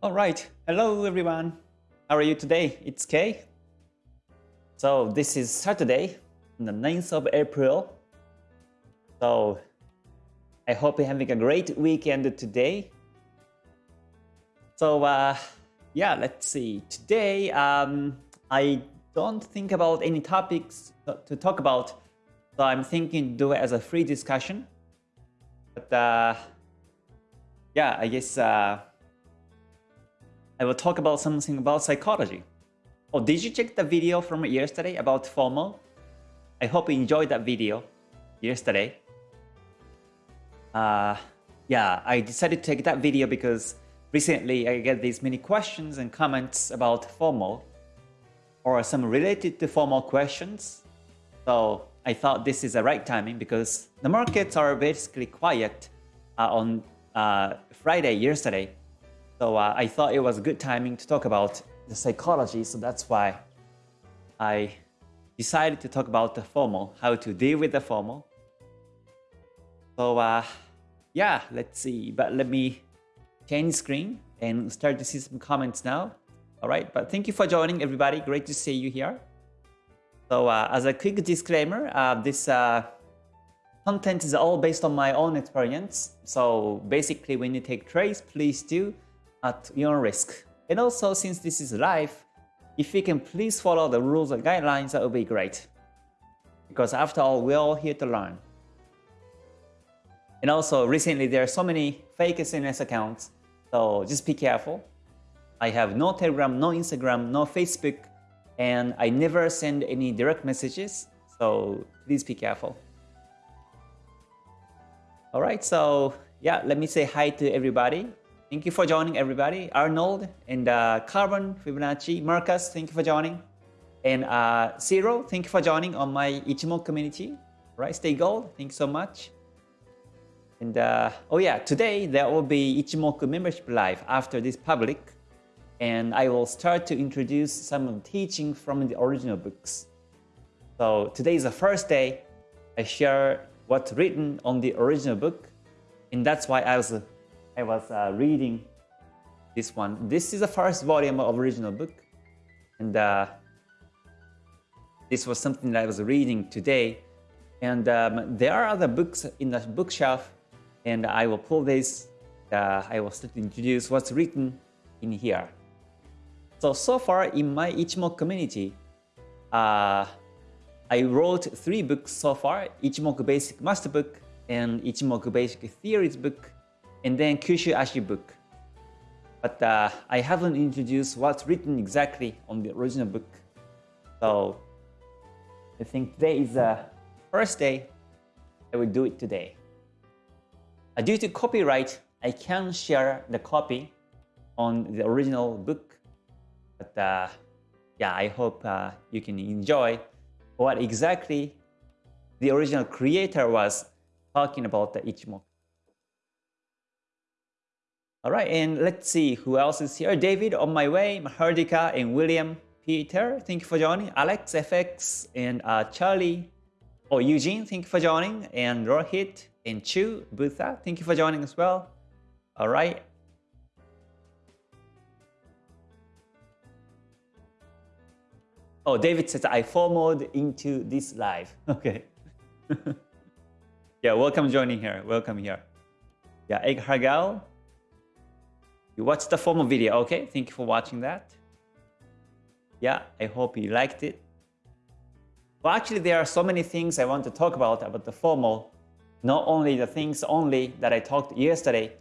All right. Hello, everyone. How are you today? It's Kay. So this is Saturday, the 9th of April. So I hope you're having a great weekend today. So uh, yeah, let's see. Today, um, I don't think about any topics to talk about. So I'm thinking do it as a free discussion. But uh, yeah, I guess uh, I will talk about something about psychology. Oh, did you check the video from yesterday about FOMO? I hope you enjoyed that video yesterday. Uh, yeah, I decided to take that video because recently I get these many questions and comments about FOMO or some related to FOMO questions. So I thought this is the right timing because the markets are basically quiet uh, on uh, Friday yesterday. So uh, I thought it was a good timing to talk about the psychology. So that's why I decided to talk about the FOMO, how to deal with the FOMO. So uh, yeah, let's see. But let me change screen and start to see some comments now. All right, but thank you for joining everybody. Great to see you here. So uh, as a quick disclaimer, uh, this uh, content is all based on my own experience. So basically when you take trades, please do at your risk. And also since this is live, if you can please follow the rules and guidelines, that would be great. Because after all, we're all here to learn. And also recently there are so many fake SNS accounts, so just be careful. I have no Telegram, no Instagram, no Facebook, and I never send any direct messages, so please be careful. Alright, so yeah, let me say hi to everybody. Thank you for joining everybody. Arnold and uh, Carbon, Fibonacci, Marcus, thank you for joining. And uh, Zero, thank you for joining on my Ichimoku community. Right, stay gold. Thank you so much. And uh, oh yeah, today there will be Ichimoku membership live after this public. And I will start to introduce some of the teaching from the original books. So today is the first day I share what's written on the original book. And that's why I was I was uh, reading this one. This is the first volume of original book. And uh, this was something that I was reading today. And um, there are other books in the bookshelf. And I will pull this. Uh, I will start to introduce what's written in here. So, so far in my Ichimoku community, uh, I wrote three books so far. Ichimoku Basic Master Book and Ichimoku Basic Theories book and then Kyushu Ashi book. But uh, I haven't introduced what's written exactly on the original book. So I think today is the first day I will do it today. Uh, due to copyright, I can share the copy on the original book. But uh, yeah, I hope uh, you can enjoy what exactly the original creator was talking about the Ichimoku. All right, and let's see who else is here. David on my way, Mahardika and William Peter, thank you for joining. Alex, FX, and uh, Charlie. Oh, Eugene, thank you for joining. And Rohit and Chu, Butha, thank you for joining as well. All right. Oh, David says, I FOMOed into this live. Okay. yeah, welcome joining here. Welcome here. Yeah, Egg Hargal, you watched the FOMO video, okay? Thank you for watching that. Yeah, I hope you liked it. Well, actually, there are so many things I want to talk about about the FOMO. Not only the things only that I talked yesterday,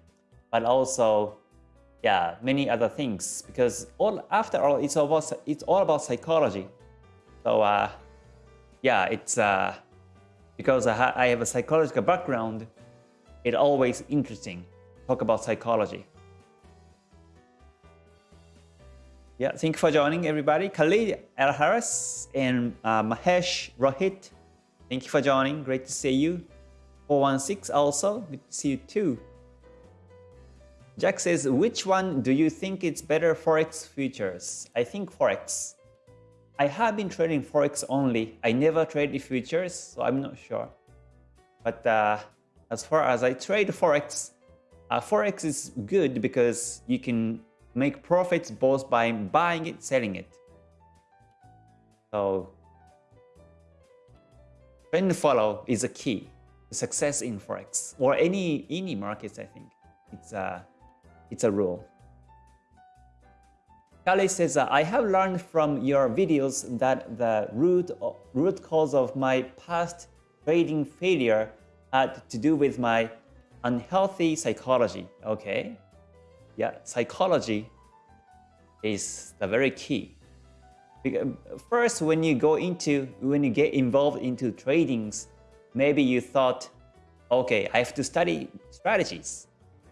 but also, yeah, many other things. Because all after all, it's all about, it's all about psychology. So, uh, yeah, it's uh, because I, I have a psychological background, it's always interesting talk about psychology. Yeah, thank you for joining everybody. Khalid Al Harris and uh, Mahesh Rohit, thank you for joining. Great to see you. 416 also, good to see you too. Jack says, which one do you think is better Forex futures? I think Forex. I have been trading Forex only. I never traded futures, so I'm not sure. But uh, as far as I trade Forex, uh, Forex is good because you can make profits both by buying it, selling it. So trend follow is a key to success in forex or any any markets. I think it's a it's a rule. Kali says, uh, I have learned from your videos that the root, root cause of my past trading failure had to do with my unhealthy psychology. Okay. Yeah, psychology is the very key. Because um, First, when you go into, when you get involved into tradings, maybe you thought, okay, I have to study strategies.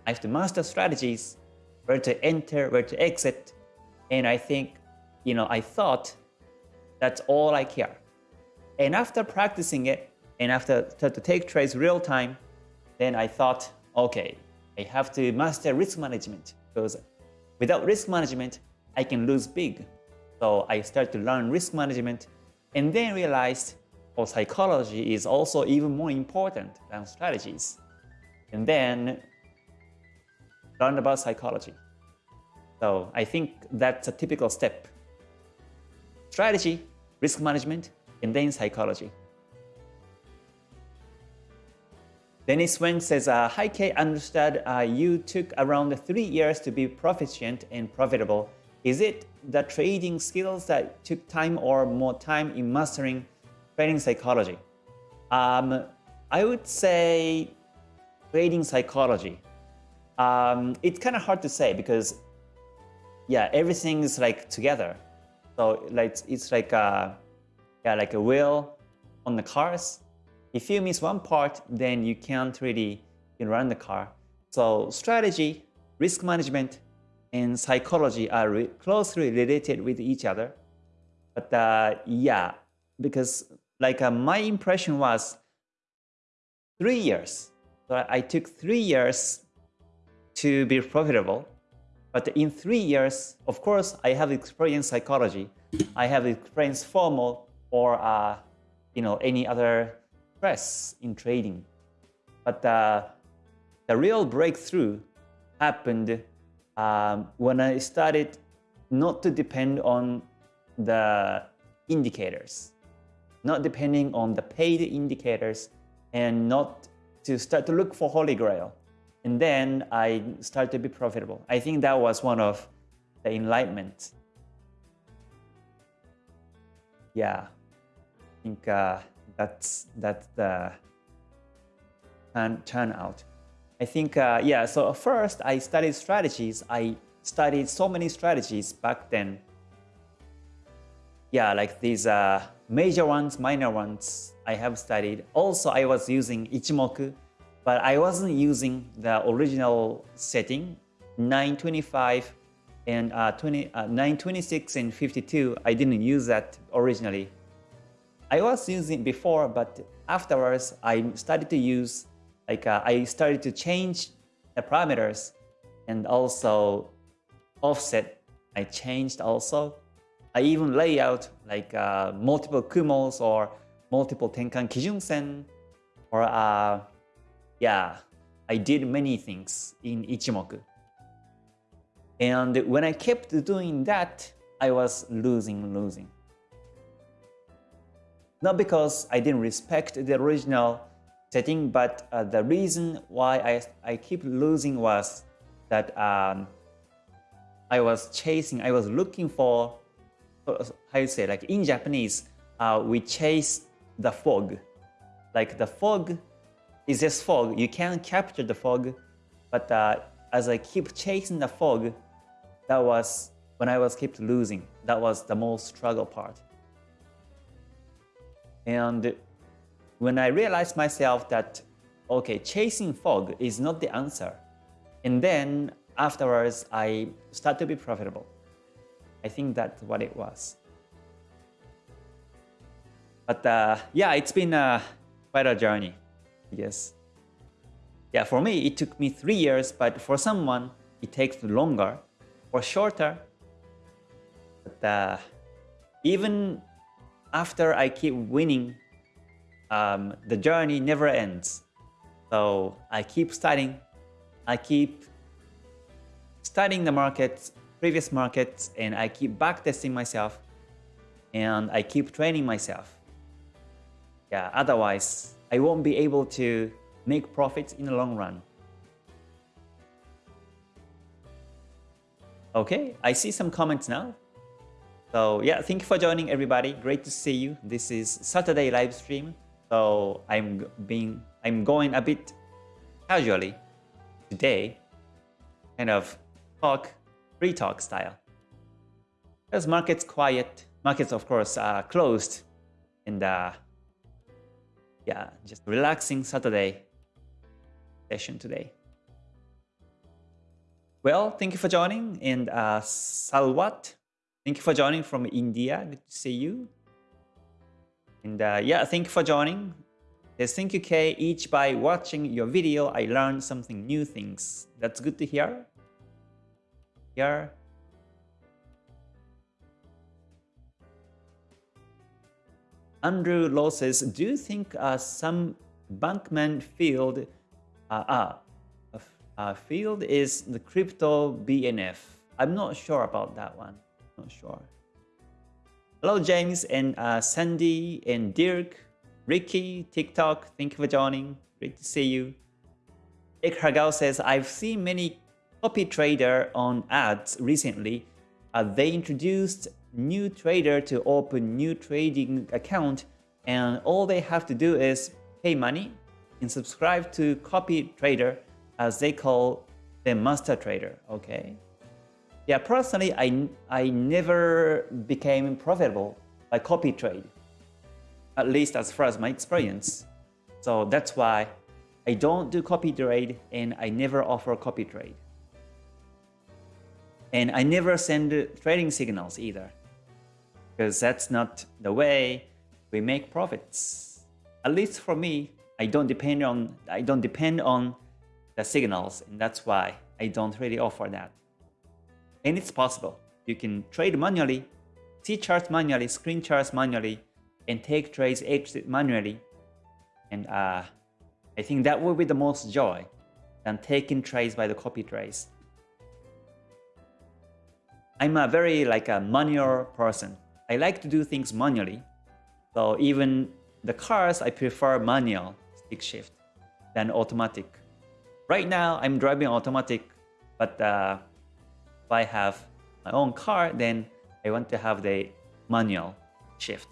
I have to master strategies, where to enter, where to exit. And I think, you know, I thought that's all I care. And after practicing it, and after to take trades real time, then I thought, okay, I have to master risk management because without risk management, I can lose big. So I started to learn risk management and then realized oh, psychology is also even more important than strategies. And then learn about psychology. So I think that's a typical step. Strategy, risk management, and then psychology. Dennis Wen says, uh, Hi Kay, understood uh, you took around three years to be proficient and profitable. Is it the trading skills that took time or more time in mastering trading psychology? Um, I would say trading psychology. Um, it's kind of hard to say because, yeah, everything is like together. So like it's like a, yeah, like a wheel on the cars if you miss one part, then you can't really run the car. So strategy, risk management, and psychology are re closely related with each other. But uh, yeah, because like uh, my impression was three years. So I took three years to be profitable. But in three years, of course, I have experienced psychology. I have experienced FOMO or uh, you know any other stress in trading. But uh, the real breakthrough happened um, when I started not to depend on the indicators, not depending on the paid indicators, and not to start to look for Holy Grail. And then I started to be profitable. I think that was one of the enlightenment. Yeah, I think uh, that's that's the turn, turnout. I think, uh, yeah, so first I studied strategies. I studied so many strategies back then. Yeah, like these uh, major ones, minor ones I have studied. Also, I was using Ichimoku, but I wasn't using the original setting, 925 and uh, 20, uh, 926 and 52. I didn't use that originally. I was using before, but afterwards I started to use, like uh, I started to change the parameters and also offset. I changed also. I even lay out like uh, multiple Kumos or multiple Tenkan Kijun-sen or uh, yeah, I did many things in Ichimoku. And when I kept doing that, I was losing, losing. Not because I didn't respect the original setting, but uh, the reason why I, I keep losing was that um, I was chasing, I was looking for, how you say, like in Japanese, uh, we chase the fog. Like the fog is just fog. You can't capture the fog, but uh, as I keep chasing the fog, that was when I was kept losing. That was the most struggle part. And when I realized myself that, okay, chasing fog is not the answer. And then afterwards, I start to be profitable. I think that's what it was. But uh, yeah, it's been uh, quite a journey, Yes. Yeah, for me, it took me three years, but for someone, it takes longer or shorter. But uh, even after I keep winning, um, the journey never ends. So I keep studying. I keep studying the markets, previous markets and I keep backtesting myself and I keep training myself. Yeah, otherwise I won't be able to make profits in the long run. Okay, I see some comments now. So yeah, thank you for joining everybody. Great to see you. This is Saturday live stream. So I'm being I'm going a bit casually today, kind of talk, free talk style. Because market's quiet, markets of course are closed, and uh, yeah, just relaxing Saturday session today. Well, thank you for joining. And uh, Salwat, thank you for joining from India. Good to see you. And uh, yeah, thank you for joining. There's thank you K. Each by watching your video, I learned something new things. That's good to hear. Here. Andrew Law says, do you think uh, some Bankman field uh, uh, uh, Fried is the crypto BNF. I'm not sure about that one. Not sure. Hello, James and uh, Sandy and Dirk, Ricky, TikTok. Thank you for joining. Great to see you. Ek says, I've seen many copy trader on ads recently. Uh, they introduced new trader to open new trading account and all they have to do is pay money and subscribe to copy trader as they call the master trader, okay? Yeah, personally, I, I never became profitable by copy trade, at least as far as my experience. So that's why I don't do copy trade and I never offer copy trade. And I never send trading signals either, because that's not the way we make profits. At least for me, I don't depend on I don't depend on the signals, and that's why I don't really offer that. And it's possible. You can trade manually, see charts manually, screen charts manually, and take trades exit manually. And uh, I think that will be the most joy than taking trades by the copy trades. I'm a very like a manual person. I like to do things manually. So even the cars, I prefer manual stick shift than automatic. Right now, I'm driving automatic, but uh, if I have my own car, then I want to have the manual shift.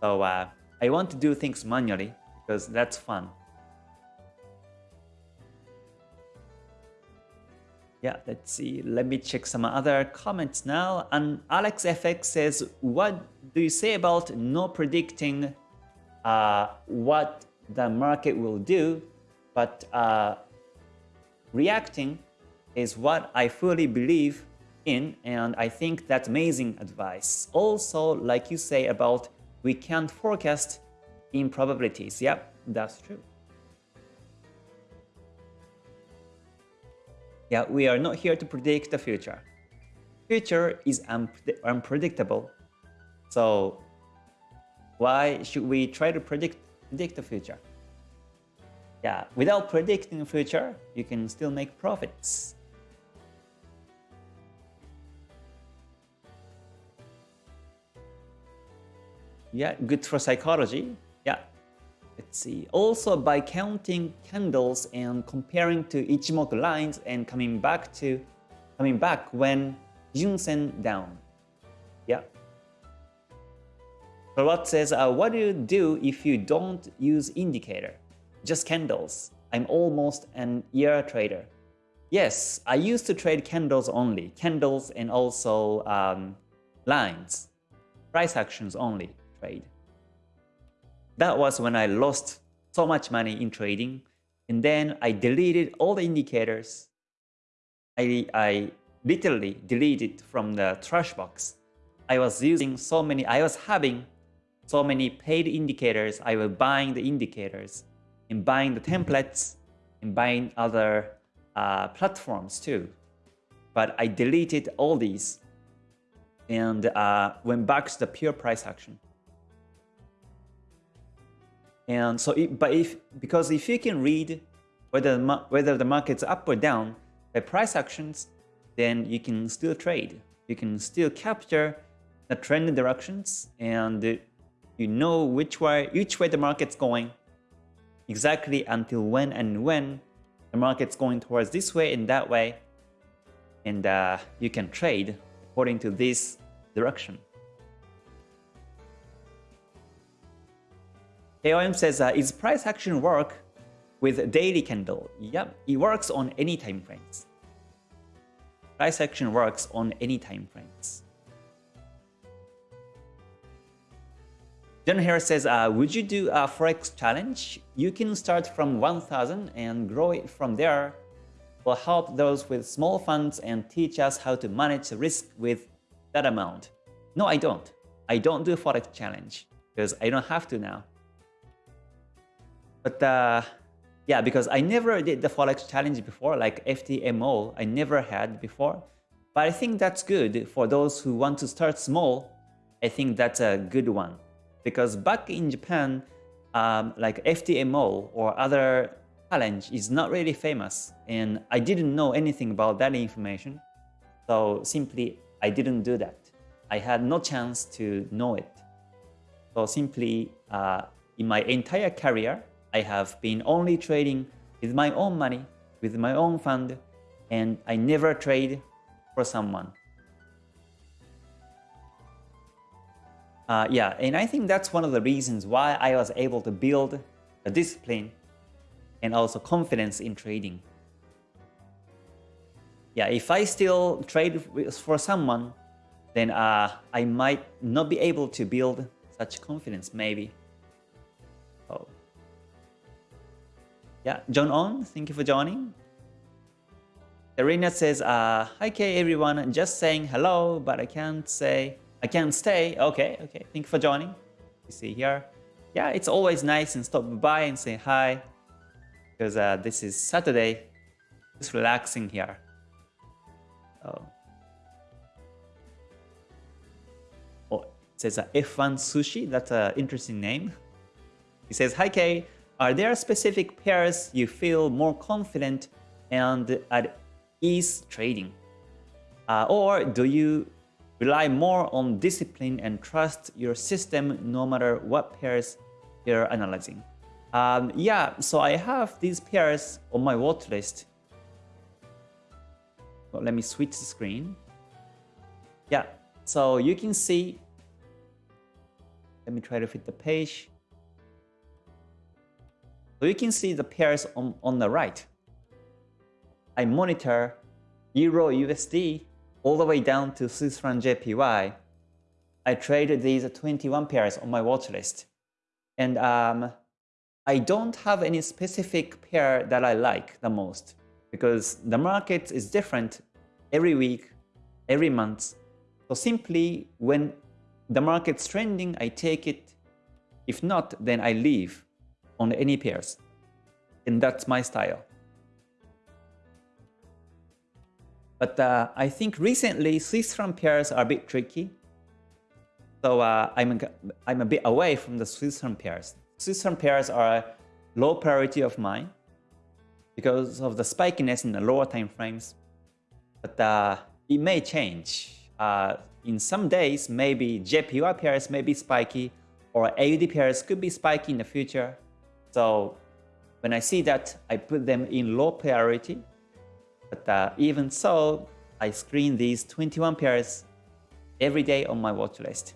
So uh, I want to do things manually because that's fun. Yeah, let's see. Let me check some other comments now. And AlexFX says, what do you say about not predicting uh, what the market will do, but uh, reacting is what I fully believe in and I think that's amazing advice. Also, like you say about we can't forecast improbabilities. Yep, that's true. Yeah, we are not here to predict the future. Future is unpredictable. So why should we try to predict, predict the future? yeah, without predicting the future, you can still make profits. Yeah, good for psychology. Yeah. Let's see. Also by counting candles and comparing to Ichimoku lines and coming back to coming back when Junsen down. Yeah. So what says, uh, what do you do if you don't use indicator? just candles. I'm almost an year trader. Yes, I used to trade candles only, candles and also um, lines, price actions only trade. That was when I lost so much money in trading and then I deleted all the indicators. I, I literally deleted from the trash box. I was using so many, I was having so many paid indicators, I was buying the indicators and buying the templates, and buying other uh, platforms too. But I deleted all these and uh, went back to the pure price action. And so, it, but if because if you can read whether the, whether the market's up or down by price actions, then you can still trade. You can still capture the trend directions and you know which way, which way the market's going exactly until when and when the market's going towards this way and that way. And uh, you can trade according to this direction. AOM says, uh, is price action work with daily candle? Yep, it works on any time frames. Price action works on any time frames. John Harris says, uh, would you do a Forex challenge? You can start from 1000 and grow it from there. Will help those with small funds and teach us how to manage the risk with that amount. No, I don't. I don't do Forex challenge because I don't have to now. But uh, yeah, because I never did the Forex challenge before, like FTMO, I never had before. But I think that's good for those who want to start small. I think that's a good one because back in Japan, um, like FTMO or other challenge is not really famous and I didn't know anything about that information. So simply I didn't do that. I had no chance to know it. So simply uh, in my entire career, I have been only trading with my own money, with my own fund, and I never trade for someone. Uh, yeah, and I think that's one of the reasons why I was able to build a discipline and also confidence in trading. Yeah, if I still trade for someone, then uh, I might not be able to build such confidence, maybe. Yeah, John On, thank you for joining. Arena says, uh, Hi K everyone, just saying hello, but I can't say I can't stay. Okay, okay. Thank you for joining. You see here. Yeah, it's always nice and stop by and say hi. Because uh, this is Saturday. Just relaxing here. Oh. Oh, it says uh, F1 Sushi. That's an interesting name. He says, Hi Kay, are there specific pairs you feel more confident and at ease trading? Uh, or do you Rely more on discipline and trust your system no matter what pairs you're analyzing. Um, yeah, so I have these pairs on my watch list. Well, let me switch the screen. Yeah, so you can see, let me try to fit the page. So you can see the pairs on, on the right. I monitor Euro USD all the way down to Swiss franc JPY, I traded these 21 pairs on my watch list. And um, I don't have any specific pair that I like the most because the market is different every week, every month. So simply when the market's trending, I take it. If not, then I leave on any pairs. And that's my style. But uh, I think recently Swiss franc pairs are a bit tricky. So uh, I'm, I'm a bit away from the Swiss franc pairs. Swiss franc pairs are a low priority of mine because of the spikiness in the lower time frames. But uh, it may change. Uh, in some days, maybe JPY pairs may be spiky or AUD pairs could be spiky in the future. So when I see that, I put them in low priority but uh, even so, I screen these 21 pairs every day on my watch list.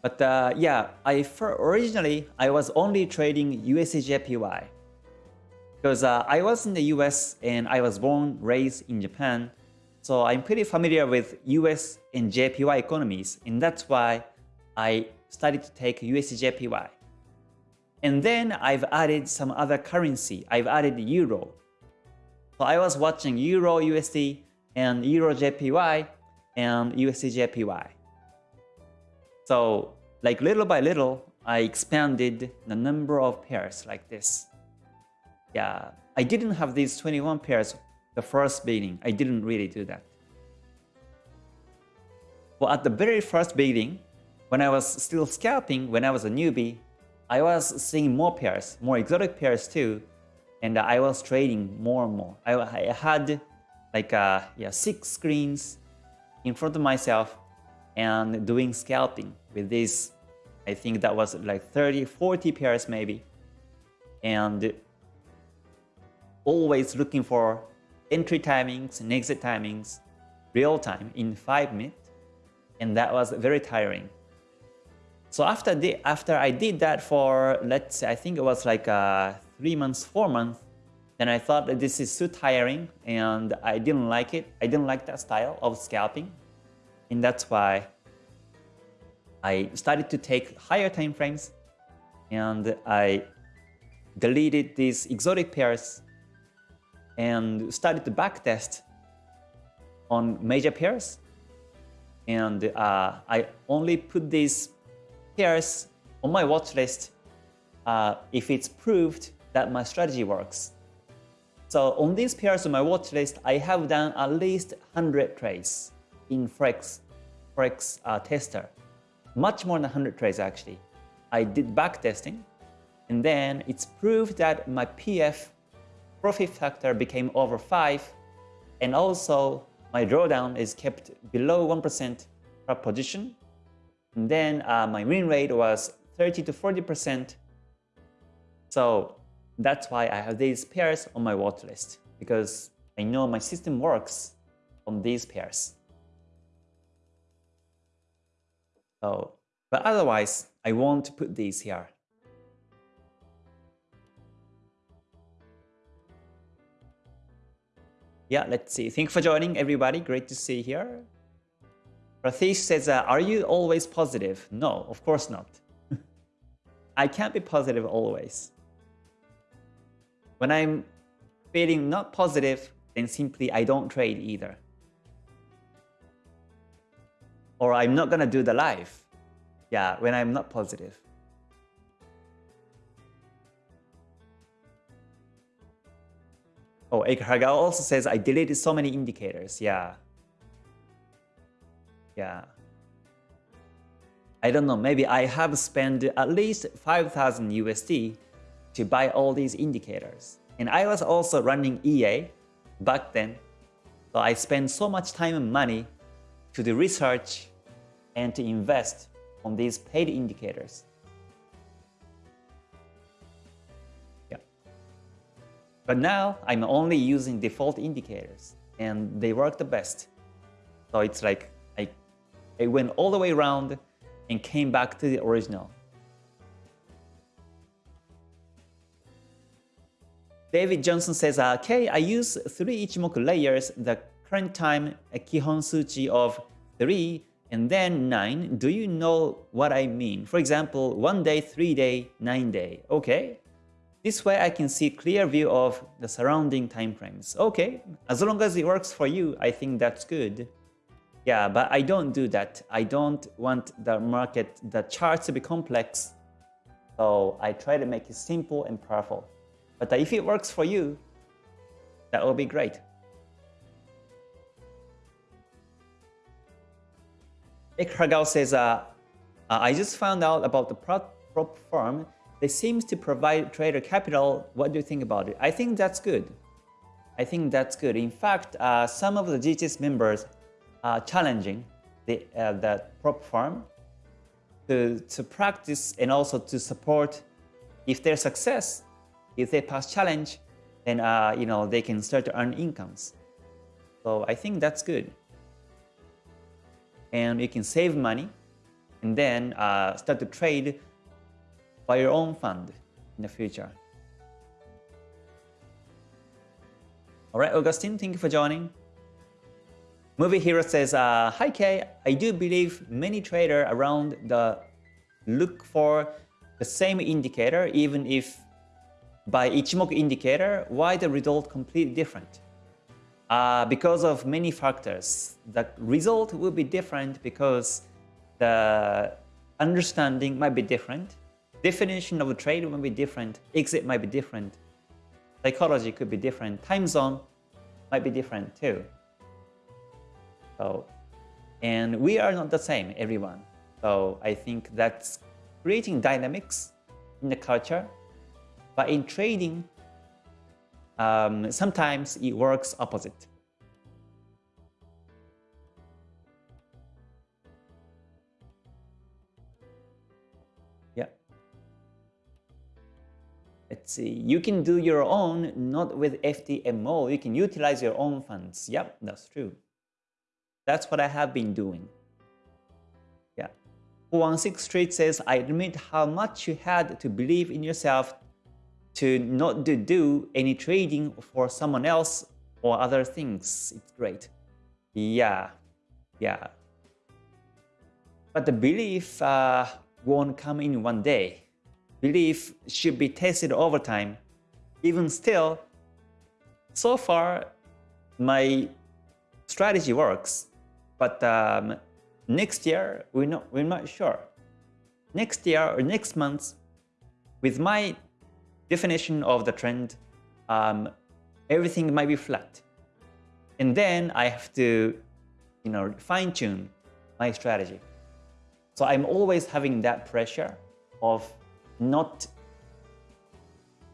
But uh, yeah, I originally I was only trading USDJPY because uh, I was in the US and I was born raised in Japan so I'm pretty familiar with US and JPY economies, and that's why I started to take USD And then I've added some other currency. I've added Euro. So I was watching Euro USD and Euro JPY and USD JPY. So like little by little, I expanded the number of pairs like this. Yeah, I didn't have these 21 pairs the first beginning. I didn't really do that. Well, at the very first beginning, when I was still scalping, when I was a newbie, I was seeing more pairs, more exotic pairs too, and I was trading more and more. I, I had like uh, yeah six screens in front of myself and doing scalping with this. I think that was like 30, 40 pairs maybe, and always looking for entry timings and exit timings real time in five minutes, and that was very tiring. So after the, after I did that for let's say I think it was like uh, three months, four months, then I thought that this is too tiring and I didn't like it. I didn't like that style of scalping, and that's why I started to take higher time frames, and I deleted these exotic pairs and started to backtest on major pairs. And uh, I only put these pairs on my watch list uh, if it's proved that my strategy works. So on these pairs on my watch list, I have done at least 100 trades in Forex, Forex uh, tester. Much more than 100 trades actually. I did back testing and then it's proved that my PF profit factor became over 5 and also my drawdown is kept below 1% per position and then uh, my win rate was 30 to 40%. So that's why I have these pairs on my watch list because I know my system works on these pairs. So, but otherwise, I won't put these here. Yeah, let's see. Thank you for joining, everybody. Great to see you here. Ratish says, uh, are you always positive? No, of course not. I can't be positive always. When I'm feeling not positive, then simply I don't trade either. Or I'm not gonna do the live. Yeah, when I'm not positive. Oh, also says I deleted so many indicators. Yeah, yeah. I don't know, maybe I have spent at least 5000 USD to buy all these indicators. And I was also running EA back then. So I spent so much time and money to do research and to invest on these paid indicators. But now I'm only using default indicators and they work the best. So it's like I went all the way around and came back to the original. David Johnson says, ah, okay, I use three Ichimoku layers, the current time a Kihon Suchi of 3 and then 9. Do you know what I mean? For example, 1 day, 3 day, 9 day. Okay. This way I can see clear view of the surrounding time frames. Okay, as long as it works for you, I think that's good. Yeah, but I don't do that. I don't want the market, the charts to be complex. So I try to make it simple and powerful. But if it works for you, that will be great. Ikragao says, uh, uh, I just found out about the prop firm. They seems to provide trader capital. What do you think about it? I think that's good. I think that's good. In fact, uh, some of the GTS members are challenging the, uh, the prop firm to, to practice and also to support if their success, if they pass challenge, then uh, you know they can start to earn incomes. So I think that's good. And you can save money and then uh, start to trade by your own fund in the future. All right, Augustine, thank you for joining. Movie Hero says, uh, Hi Kay, I do believe many traders around the look for the same indicator even if by Ichimoku indicator, why the result completely different? Uh, because of many factors. The result will be different because the understanding might be different, definition of a trade might be different, exit might be different, psychology could be different, time zone might be different too. So And we are not the same, everyone. So I think that's creating dynamics in the culture. But in trading, um, sometimes it works opposite. See. You can do your own, not with FTMO. You can utilize your own funds. Yep, that's true. That's what I have been doing. Yeah. 416 Street says, I admit how much you had to believe in yourself to not to do any trading for someone else or other things. It's great. Yeah, yeah. But the belief uh, won't come in one day. Belief should be tested over time. Even still, so far, my strategy works. But um, next year, we're not, we're not sure. Next year or next month, with my definition of the trend, um, everything might be flat. And then I have to, you know, fine tune my strategy. So I'm always having that pressure of not,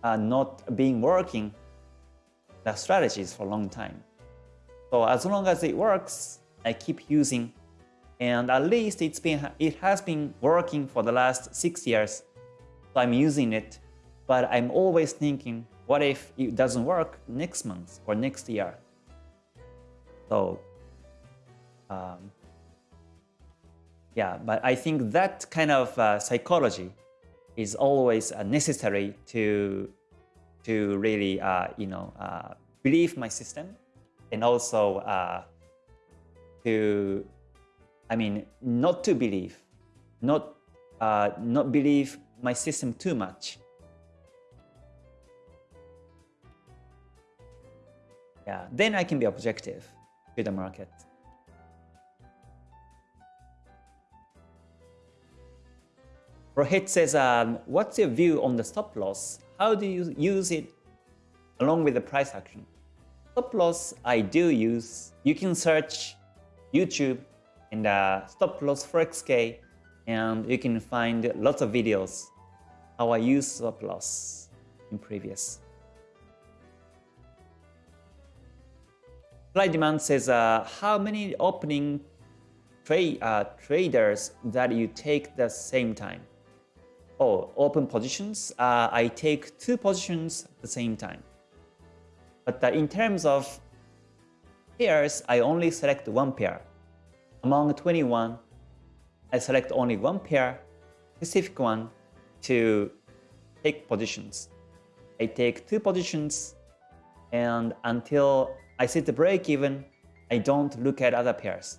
uh, not being working the strategies for a long time. So as long as it works, I keep using, and at least it's been it has been working for the last six years. So I'm using it but I'm always thinking, what if it doesn't work next month or next year? So, um, yeah, but I think that kind of uh, psychology is always uh, necessary to to really, uh, you know, uh, believe my system and also uh, to, I mean, not to believe, not uh, not believe my system too much Yeah, then I can be objective to the market. Rohit says, um, what's your view on the stop loss? How do you use it along with the price action? Stop loss I do use. You can search YouTube and uh, stop loss for XK, and you can find lots of videos how I use stop loss in previous. Supply demand says uh, how many opening trade uh, traders that you take the same time. Oh, open positions, uh, I take two positions at the same time. But uh, in terms of pairs, I only select one pair. Among 21, I select only one pair, specific one, to take positions. I take two positions and until I set the break even, I don't look at other pairs.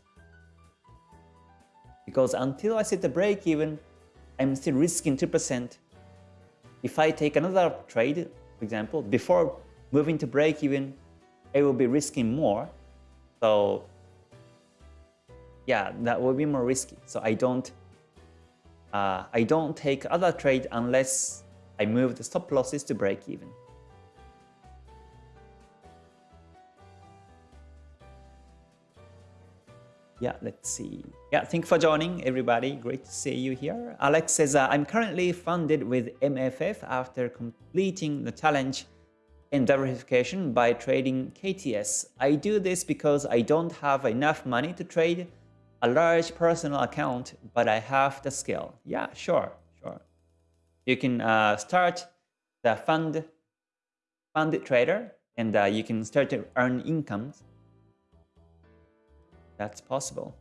Because until I set the break even, I'm still risking 2%. If I take another trade, for example, before moving to break even, I will be risking more. So yeah, that will be more risky. So I don't uh, I don't take other trade unless I move the stop losses to break even. Yeah, let's see. Yeah, thank you for joining, everybody. Great to see you here. Alex says, uh, I'm currently funded with MFF after completing the challenge in diversification by trading KTS. I do this because I don't have enough money to trade a large personal account, but I have the skill. Yeah, sure, sure. You can uh, start the fund, fund trader and uh, you can start to earn incomes that's possible.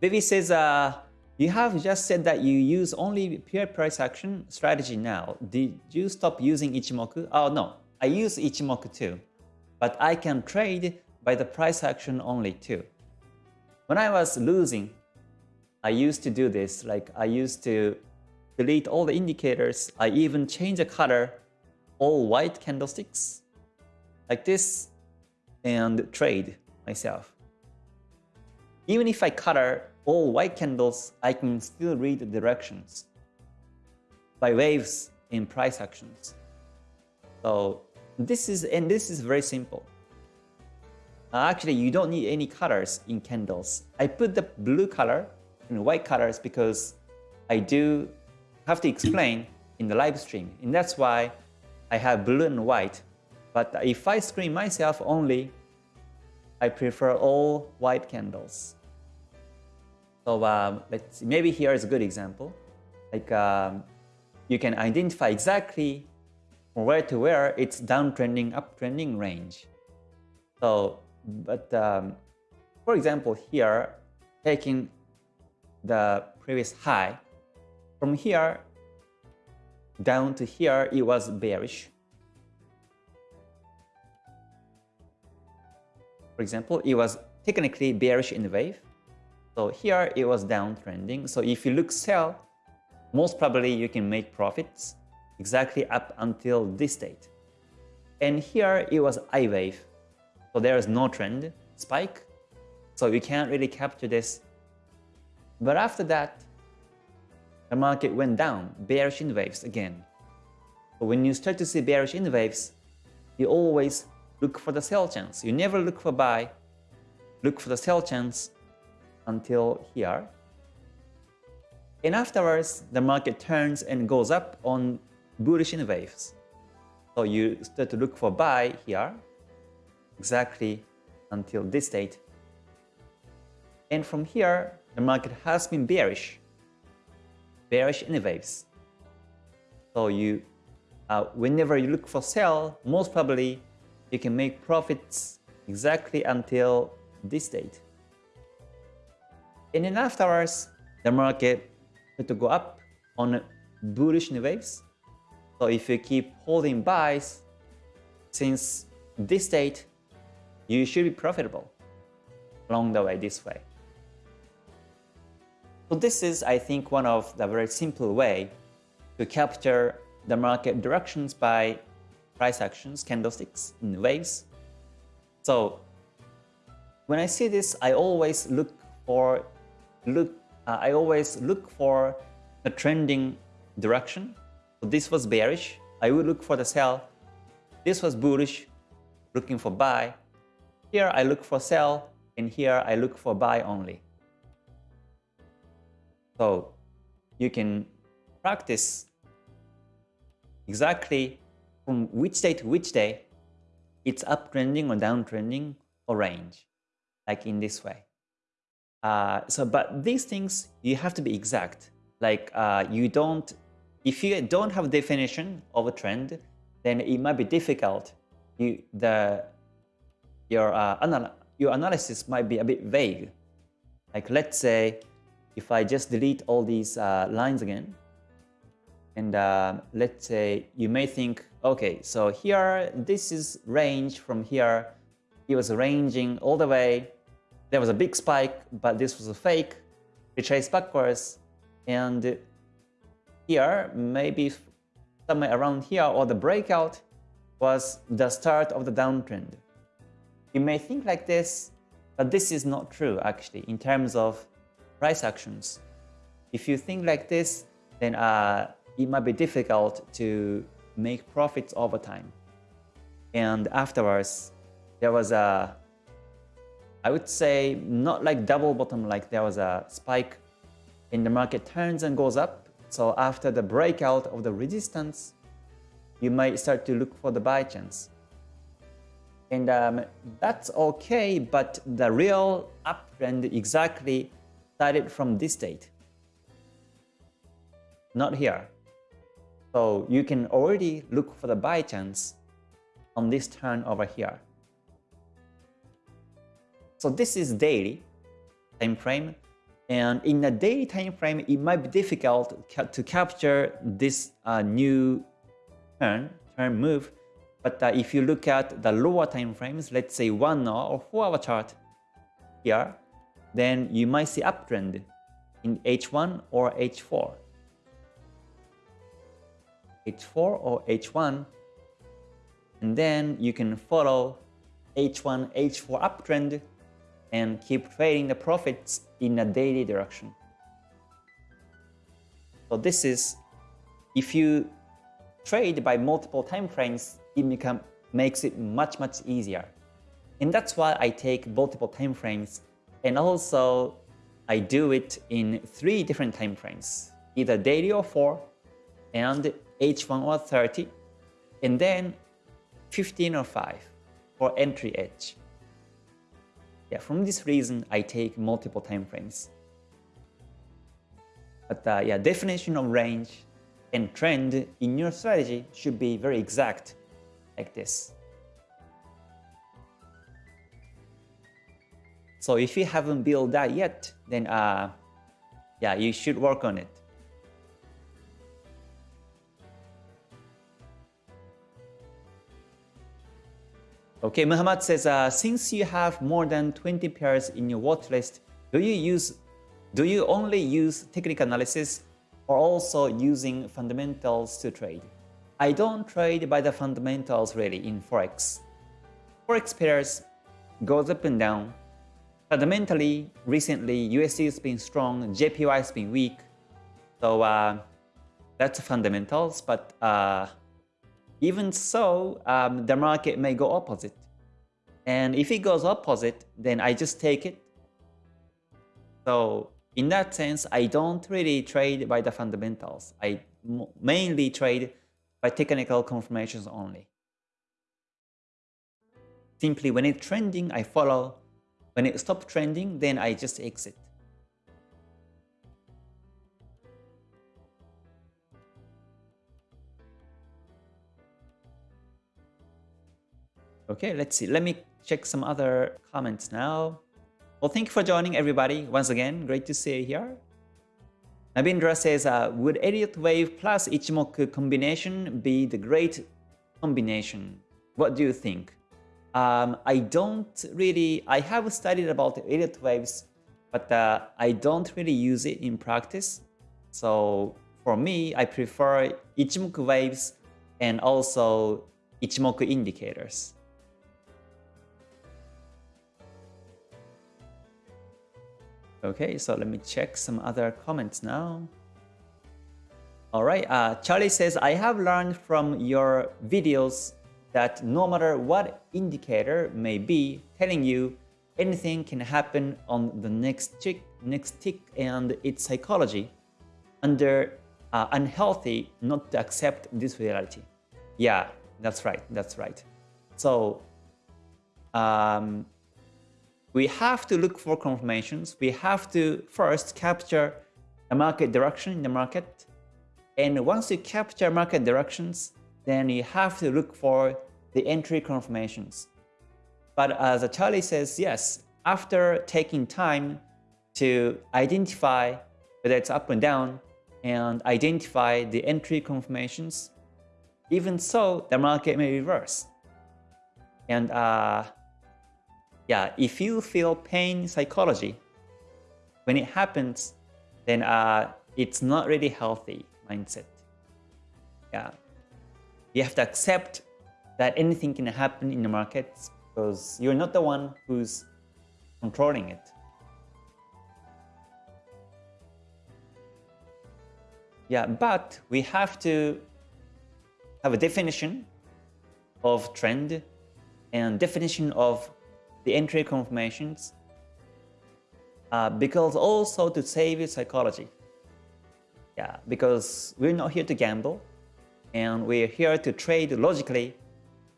Vivi says, uh, you have just said that you use only pure price action strategy now. Did you stop using Ichimoku? Oh no, I use Ichimoku too. But I can trade by the price action only too. When I was losing, I used to do this. Like I used to delete all the indicators. I even change the color, all white candlesticks like this and trade myself. Even if I color all white candles, I can still read the directions by waves in price actions. So this is, and this is very simple. Uh, actually, you don't need any colors in candles. I put the blue color and white colors because I do have to explain in the live stream. And that's why I have blue and white. But if I screen myself only, I prefer all white candles. So um, let's maybe here is a good example. Like um, you can identify exactly from where to where it's downtrending, uptrending range. So but um, for example, here, taking the previous high, from here down to here, it was bearish. For example, it was technically bearish in the wave. So here it was downtrending. So if you look sell, most probably you can make profits exactly up until this date. And here it was I wave. So there is no trend spike. So you can't really capture this. But after that, the market went down, bearish in waves again. But when you start to see bearish in waves, you always look for the sell chance. You never look for buy, look for the sell chance until here. And afterwards, the market turns and goes up on bullish in waves. So you start to look for buy here, exactly until this date. And from here, the market has been bearish, bearish in waves. So you, uh, whenever you look for sell, most probably you can make profits exactly until this date. And then afterwards, the market had to go up on bullish new waves. So if you keep holding buys since this date, you should be profitable along the way this way. So this is, I think, one of the very simple way to capture the market directions by price actions, candlesticks in waves. So when I see this, I always look for look. Uh, I always look for a trending direction. So this was bearish. I would look for the sell. This was bullish, looking for buy. Here I look for sell, and here I look for buy only. So you can practice exactly from which day to which day it's uptrending or downtrending or range, like in this way. Uh, so, but these things, you have to be exact. Like uh, you don't, if you don't have a definition of a trend, then it might be difficult. You, the your, uh, anal your analysis might be a bit vague. Like let's say if I just delete all these uh, lines again, and uh, let's say you may think, okay, so here, this is range from here. It was ranging all the way. There was a big spike, but this was a fake. Retrace backwards. And here, maybe somewhere around here, or the breakout was the start of the downtrend. You may think like this, but this is not true actually in terms of price actions. If you think like this, then uh, it might be difficult to make profits over time. And afterwards, there was a, I would say, not like double bottom, like there was a spike in the market turns and goes up. So after the breakout of the resistance, you might start to look for the buy chance. And um, that's okay, but the real uptrend exactly started from this date. Not here. So you can already look for the buy chance on this turn over here. So this is daily time frame. And in the daily time frame, it might be difficult to capture this uh, new turn, turn move but uh, if you look at the lower time frames, let's say 1 hour or 4 hour chart here, then you might see uptrend in H1 or H4. H4 or H1 and then you can follow H1, H4 uptrend and keep trading the profits in a daily direction. So this is, if you trade by multiple time frames, it become, makes it much, much easier. And that's why I take multiple time frames. And also, I do it in three different time frames, either daily or 4, and H1 or 30, and then 15 or 5 for entry edge. Yeah, from this reason, I take multiple time frames. But uh, yeah, definition of range and trend in your strategy should be very exact, like this. So if you haven't built that yet, then uh, yeah, you should work on it. Okay, Muhammad says, uh, since you have more than 20 pairs in your watch list, do you use, do you only use technical analysis or also using fundamentals to trade? I don't trade by the fundamentals really in Forex. Forex pairs goes up and down fundamentally, recently, USD has been strong, JPY has been weak. So uh, that's fundamentals. But uh, even so, um, the market may go opposite. And if it goes opposite, then I just take it. So in that sense, I don't really trade by the fundamentals. I mainly trade by technical confirmations only. Simply when it's trending, I follow when it stops trending, then I just exit. Okay, let's see. Let me check some other comments now. Well, thank you for joining everybody. Once again, great to see you here. Nabindra says, uh, would Elliott wave plus Ichimoku combination be the great combination? What do you think? Um, I don't really, I have studied about Elliott waves, but uh, I don't really use it in practice. So for me, I prefer Ichimoku waves and also Ichimoku indicators. Okay, so let me check some other comments now. All right, uh, Charlie says, I have learned from your videos that no matter what indicator may be telling you anything can happen on the next tick, next tick and its psychology under uh, unhealthy not to accept this reality. Yeah, that's right, that's right. So um, we have to look for confirmations. We have to first capture the market direction in the market. And once you capture market directions, then you have to look for the entry confirmations. But as Charlie says, yes, after taking time to identify whether it's up and down and identify the entry confirmations, even so, the market may reverse. And uh, yeah, if you feel pain psychology, when it happens, then uh, it's not really healthy mindset. Yeah, you have to accept that anything can happen in the markets because you're not the one who's controlling it. Yeah, but we have to have a definition of trend and definition of the entry confirmations uh, because also to save your psychology. Yeah, because we're not here to gamble and we're here to trade logically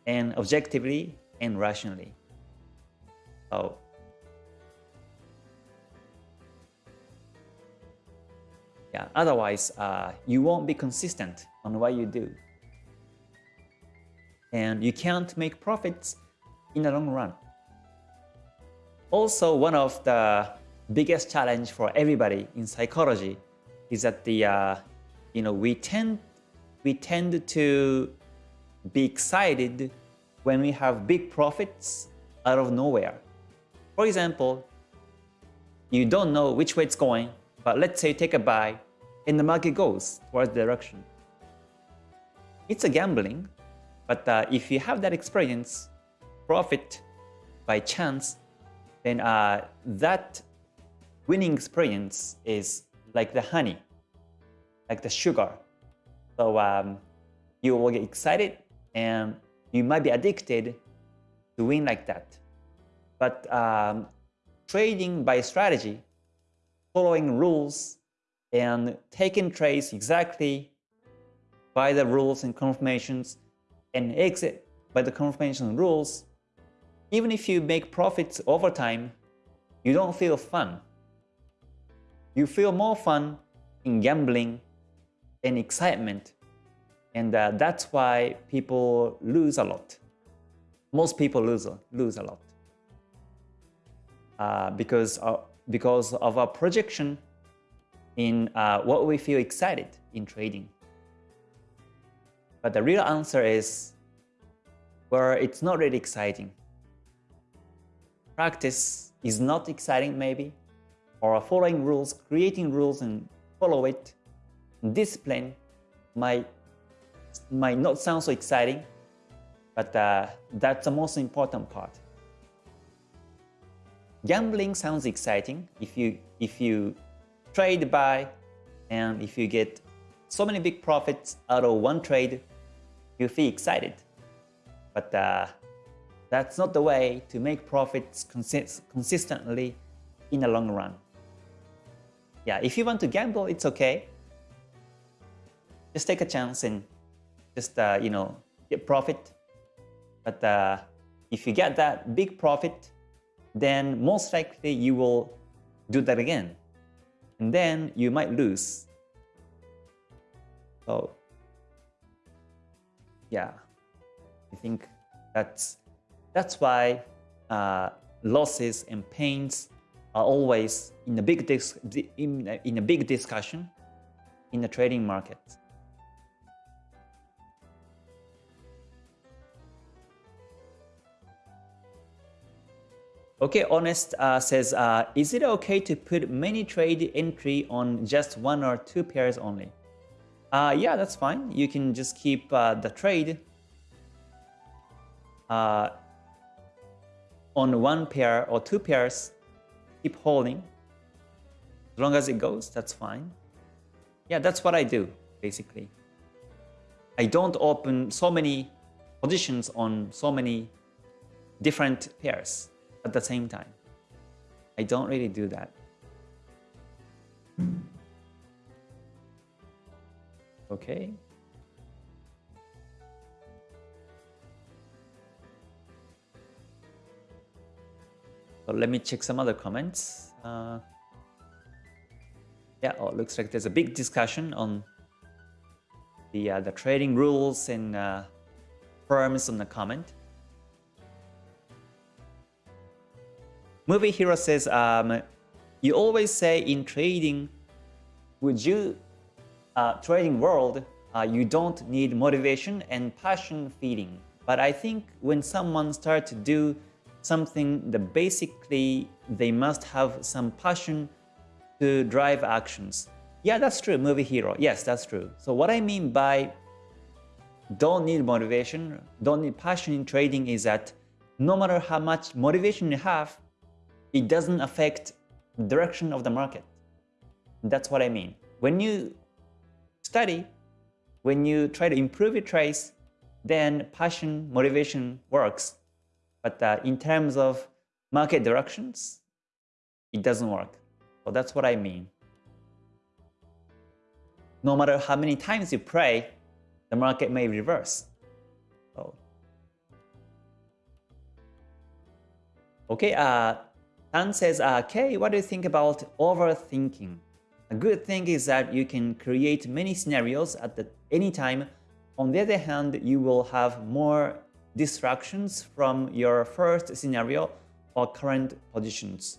and objectively and rationally. So yeah, otherwise uh, you won't be consistent on what you do. And you can't make profits in the long run. Also, one of the biggest challenge for everybody in psychology is that the uh, you know we tend we tend to be excited when we have big profits out of nowhere. For example, you don't know which way it's going, but let's say you take a buy and the market goes towards the direction. It's a gambling, but uh, if you have that experience, profit by chance, then uh, that winning experience is like the honey, like the sugar. So um, you will get excited and you might be addicted to win like that. But um, trading by strategy, following rules and taking trades exactly by the rules and confirmations and exit by the confirmation rules, even if you make profits over time, you don't feel fun. You feel more fun in gambling and excitement. And uh, that's why people lose a lot. Most people lose, lose a lot. Uh, because, of, because of our projection in uh, what we feel excited in trading. But the real answer is where it's not really exciting. Practice is not exciting maybe, or following rules, creating rules and follow it. Discipline might, might not sound so exciting, but uh, that's the most important part. Gambling sounds exciting if you if you trade buy and if you get so many big profits out of one trade, you feel excited. But uh, that's not the way to make profits consist consistently in the long run. Yeah, if you want to gamble, it's okay. Just take a chance and just uh, you know get profit. But uh, if you get that big profit, then most likely you will do that again. And then you might lose. So yeah, I think that's that's why uh, losses and pains are always in a big in, in a big discussion in the trading market. Okay, Honest uh, says, uh, is it okay to put many trade entry on just one or two pairs only? Uh, yeah, that's fine. You can just keep uh, the trade uh, on one pair or two pairs. Keep holding. As long as it goes, that's fine. Yeah, that's what I do, basically. I don't open so many positions on so many different pairs at the same time. I don't really do that. Okay. So let me check some other comments. Uh, yeah, oh, looks like there's a big discussion on the uh, the trading rules and uh, firms on the comment. Movie Hero says, um, you always say in trading, would you, uh, trading world, uh, you don't need motivation and passion feeding. But I think when someone starts to do something that basically they must have some passion to drive actions. Yeah, that's true, movie hero. Yes, that's true. So what I mean by don't need motivation, don't need passion in trading is that no matter how much motivation you have, it doesn't affect direction of the market. That's what I mean. When you study, when you try to improve your trades, then passion, motivation works. But uh, in terms of market directions, it doesn't work. So that's what I mean. No matter how many times you pray, the market may reverse. So, okay, uh, Tan says, uh, Kay, what do you think about overthinking? A good thing is that you can create many scenarios at the, any time. On the other hand, you will have more distractions from your first scenario or current positions.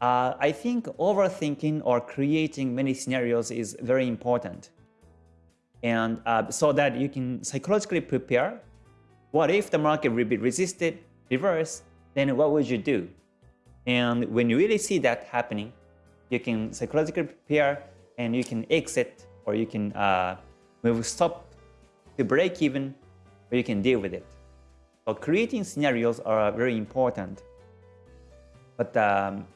Uh, I think overthinking or creating many scenarios is very important. And uh, so that you can psychologically prepare. What if the market will be resisted, reverse, then what would you do? And when you really see that happening, you can psychologically prepare and you can exit or you can uh, move stop to break even or you can deal with it. So creating scenarios are very important. But um,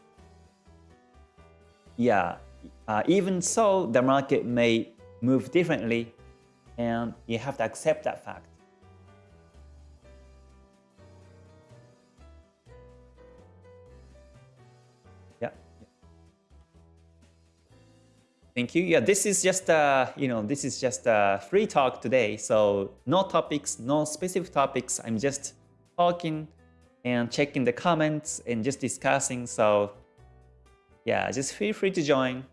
yeah, uh, even so, the market may move differently and you have to accept that fact. Thank you. Yeah, this is just a, you know, this is just a free talk today. So no topics, no specific topics. I'm just talking and checking the comments and just discussing. So yeah, just feel free to join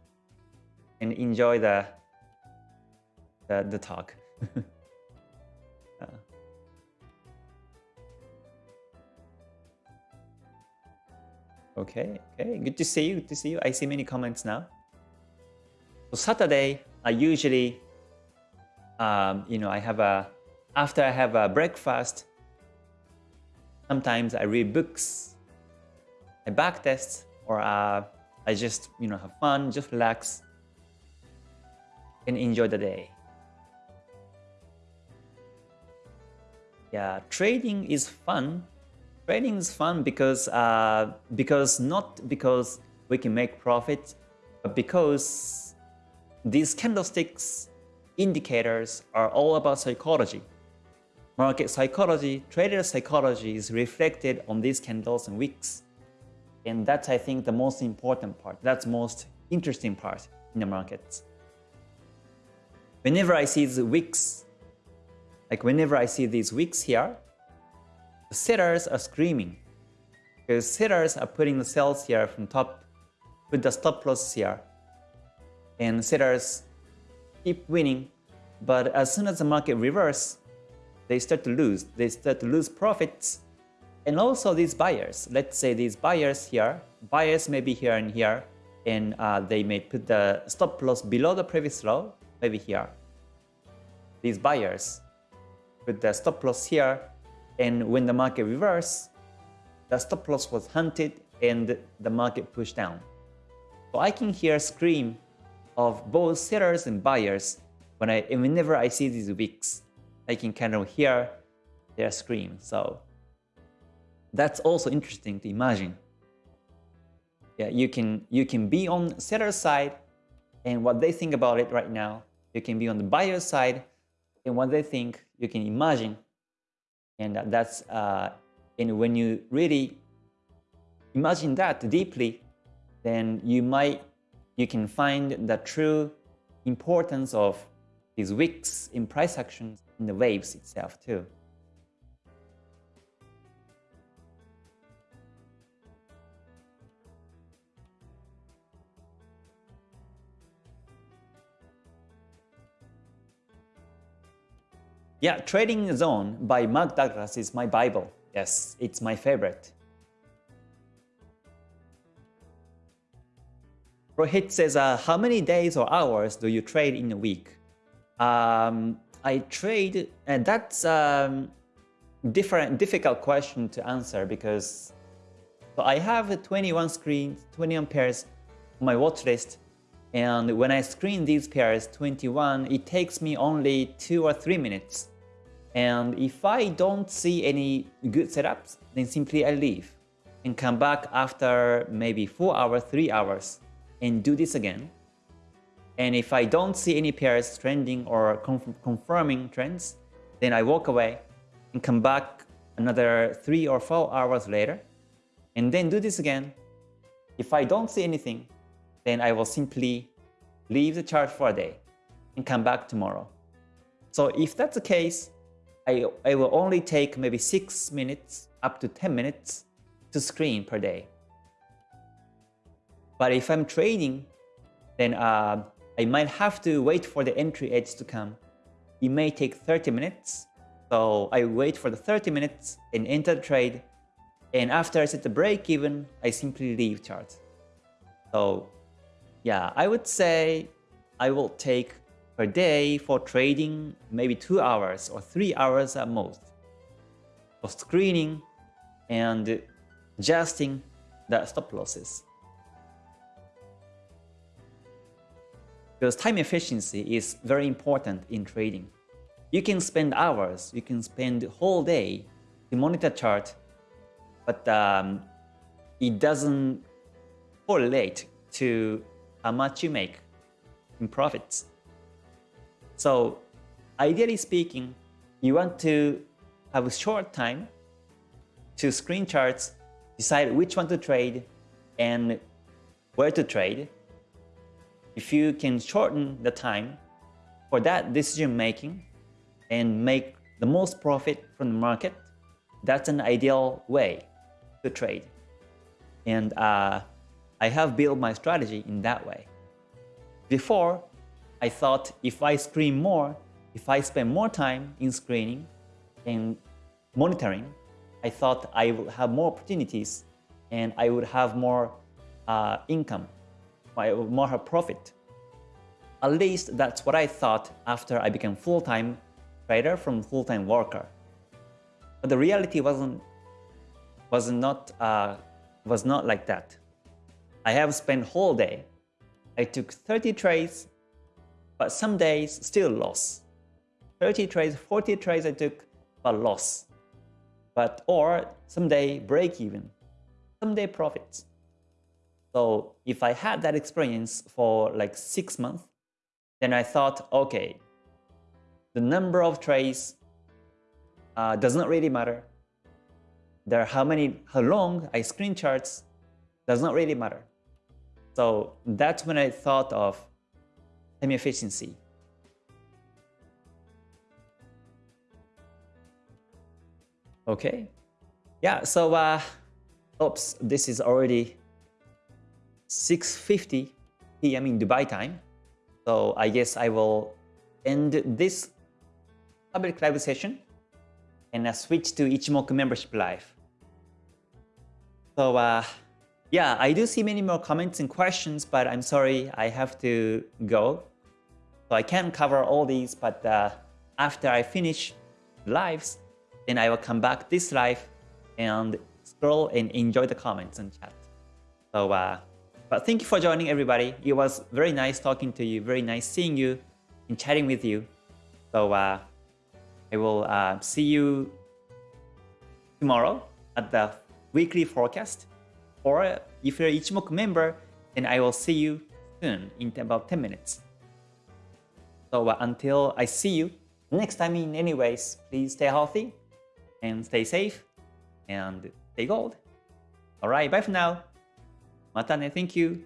and enjoy the the, the talk. uh. Okay, okay, good to see you, good to see you. I see many comments now. Saturday, I usually, um, you know, I have a, after I have a breakfast, sometimes I read books, I backtest, or uh, I just, you know, have fun, just relax, and enjoy the day. Yeah, trading is fun. Trading is fun because uh, because not because we can make profit, but because these candlesticks indicators are all about psychology. Market psychology, trader psychology is reflected on these candles and wicks. And that's, I think, the most important part. That's most interesting part in the markets. Whenever I see the wicks, like whenever I see these wicks here, the sellers are screaming. Because sellers are putting the sells here from top, put the stop loss here and sellers keep winning. But as soon as the market reverse, they start to lose. They start to lose profits. And also these buyers, let's say these buyers here, buyers may be here and here, and uh, they may put the stop loss below the previous low, maybe here. These buyers put the stop loss here, and when the market reverse, the stop loss was hunted and the market pushed down. So I can hear scream of both sellers and buyers when I whenever I see these wicks. I can kind of hear their scream. So that's also interesting to imagine. Yeah, you can you can be on seller's side and what they think about it right now. You can be on the buyer's side and what they think. You can imagine, and that's uh, and when you really imagine that deeply, then you might you can find the true importance of these wicks in price actions in the waves itself too. Yeah, Trading Zone by Mark Douglas is my Bible. Yes, it's my favorite. Rohit says, uh, how many days or hours do you trade in a week? Um, I trade, and that's um, different, difficult question to answer because so I have 21 screens, 21 pairs on my watch list. And when I screen these pairs, 21, it takes me only two or three minutes. And if I don't see any good setups, then simply I leave and come back after maybe four hours, three hours and do this again. And if I don't see any pairs trending or confirming trends, then I walk away and come back another three or four hours later and then do this again. If I don't see anything, then I will simply leave the chart for a day and come back tomorrow. So if that's the case, I, I will only take maybe 6 minutes up to 10 minutes to screen per day. But if I'm trading, then uh, I might have to wait for the entry edge to come. It may take 30 minutes. So I wait for the 30 minutes and enter the trade. And after I set the break even, I simply leave chart. So yeah, I would say I will take per day for trading maybe two hours or three hours at most for screening and adjusting the stop losses. Because time efficiency is very important in trading. You can spend hours, you can spend whole day to monitor chart, but um, it doesn't correlate to how much you make in profits. So ideally speaking, you want to have a short time to screen charts, decide which one to trade and where to trade, if you can shorten the time for that decision making and make the most profit from the market, that's an ideal way to trade. And uh, I have built my strategy in that way. Before, I thought if I screen more, if I spend more time in screening and monitoring, I thought I would have more opportunities and I would have more uh, income, more profit. At least that's what I thought after I became full-time trader from full-time worker. But the reality wasn't was not uh, was not like that. I have spent whole day. I took 30 trades, but some days still loss. 30 trades, 40 trades I took, but loss. But or someday break even, someday profits. So if I had that experience for like six months, then I thought, okay, the number of trades uh, does not really matter. There how many, how long I screen charts does not really matter. So that's when I thought of time efficiency. Okay. Yeah, so uh, oops, this is already 6.50 p.m. in Dubai time. So I guess I will end this public live session and I switch to Ichimoku membership live. So uh, yeah, I do see many more comments and questions, but I'm sorry, I have to go. So I can't cover all these, but uh, after I finish lives, then I will come back this live and scroll and enjoy the comments and chat. So, uh, but thank you for joining everybody. It was very nice talking to you, very nice seeing you and chatting with you. So uh, I will uh, see you tomorrow at the weekly forecast. Or if you're Ichimoku member, then I will see you soon in about 10 minutes. So uh, until I see you next time in any ways, please stay healthy and stay safe and stay gold. Alright, bye for now. Matane, thank you.